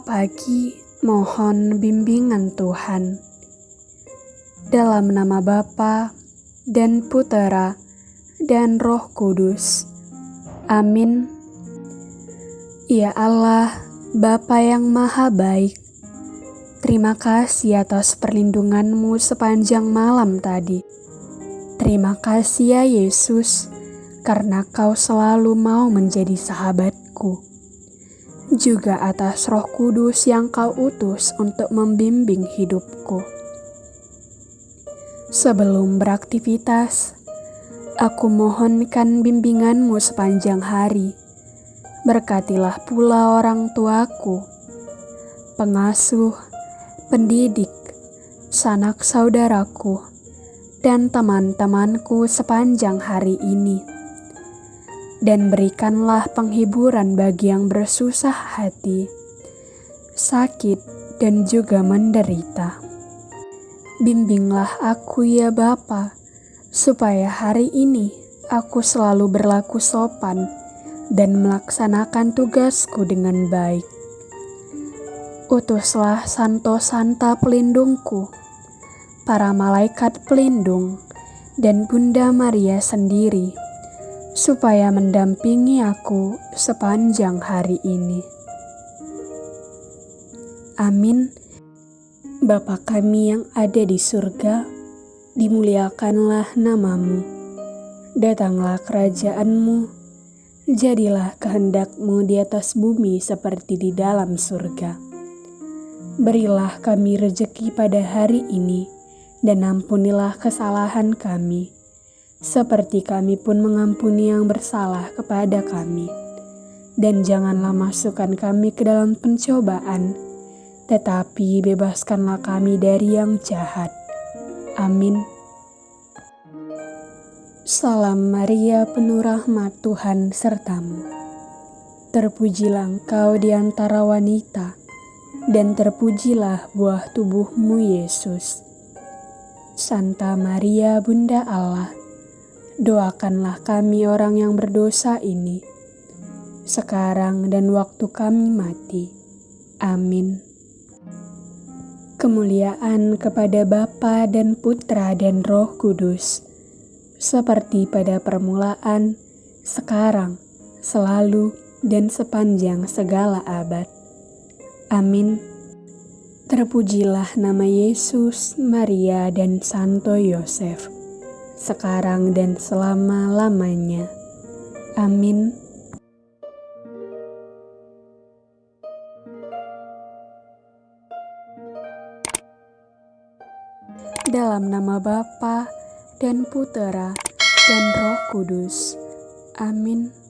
pagi mohon bimbingan Tuhan. Dalam nama Bapa dan Putera dan Roh Kudus. Amin. Ya Allah, Bapa yang Maha Baik, terima kasih atas perlindunganmu sepanjang malam tadi. Terima kasih ya Yesus, karena kau selalu mau menjadi sahabatku. Juga atas roh kudus yang kau utus untuk membimbing hidupku. Sebelum beraktivitas, aku mohonkan bimbinganmu sepanjang hari Berkatilah pula orang tuaku, pengasuh, pendidik, sanak saudaraku, dan teman-temanku sepanjang hari ini. Dan berikanlah penghiburan bagi yang bersusah hati, sakit, dan juga menderita. Bimbinglah aku ya Bapa, supaya hari ini aku selalu berlaku sopan dan melaksanakan tugasku dengan baik. Utuslah Santo Santa pelindungku, para malaikat pelindung, dan Bunda Maria sendiri, supaya mendampingi aku sepanjang hari ini. Amin. Bapa kami yang ada di surga, dimuliakanlah namamu. Datanglah kerajaanmu, Jadilah kehendakmu di atas bumi seperti di dalam surga. Berilah kami rejeki pada hari ini, dan ampunilah kesalahan kami, seperti kami pun mengampuni yang bersalah kepada kami. Dan janganlah masukkan kami ke dalam pencobaan, tetapi bebaskanlah kami dari yang jahat. Amin. Salam Maria penuh rahmat Tuhan sertamu. Terpujilah engkau di antara wanita, dan terpujilah buah tubuhmu Yesus. Santa Maria Bunda Allah, doakanlah kami orang yang berdosa ini, sekarang dan waktu kami mati. Amin. Kemuliaan kepada Bapa dan Putra dan Roh Kudus seperti pada permulaan, sekarang, selalu, dan sepanjang segala abad. Amin. Terpujilah nama Yesus, Maria, dan Santo Yosef, sekarang dan selama-lamanya. Amin. Dalam nama Bapa dan Putera dan Roh Kudus. Amin.